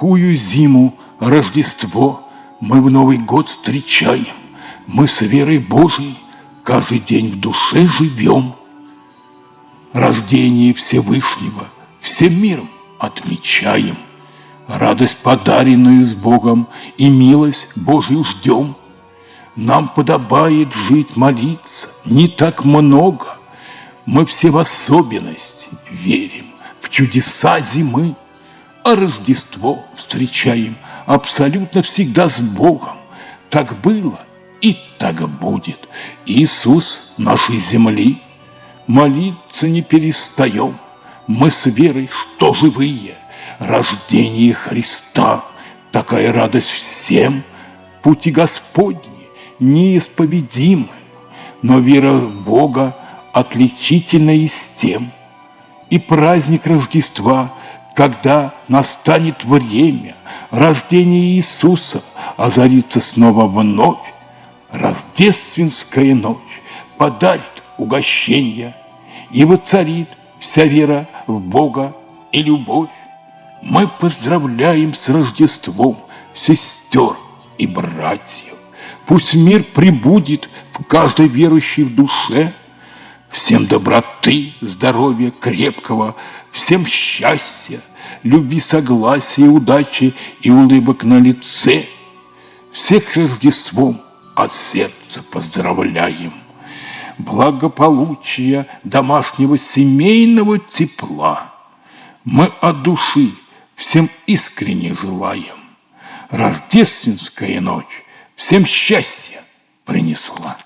какую зиму, Рождество мы в Новый год встречаем. Мы с верой Божией каждый день в душе живем. Рождение Всевышнего всем миром отмечаем. Радость, подаренную с Богом, и милость Божью ждем. Нам подобает жить, молиться, не так много. Мы все в особенности верим, в чудеса зимы, а Рождество встречаем абсолютно всегда с Богом. Так было и так будет. Иисус нашей земли, молиться не перестаем. Мы с верой, что живые, рождение Христа, такая радость всем, пути Господни неисповедимы, но вера в Бога отличительна и с тем. И праздник Рождества, когда настанет время рождения Иисуса, озарится снова вновь, рождественская ночь подарит угощение, и воцарит вся вера в Бога и любовь. Мы поздравляем с Рождеством сестер и братьев. Пусть мир прибудет в каждой верующей в душе. Всем доброты, здоровья крепкого, всем счастья, любви, согласия, удачи и улыбок на лице. Всех Рождеством от сердца поздравляем. Благополучия, домашнего семейного тепла. Мы от души всем искренне желаем. Рождественская ночь всем счастья принесла.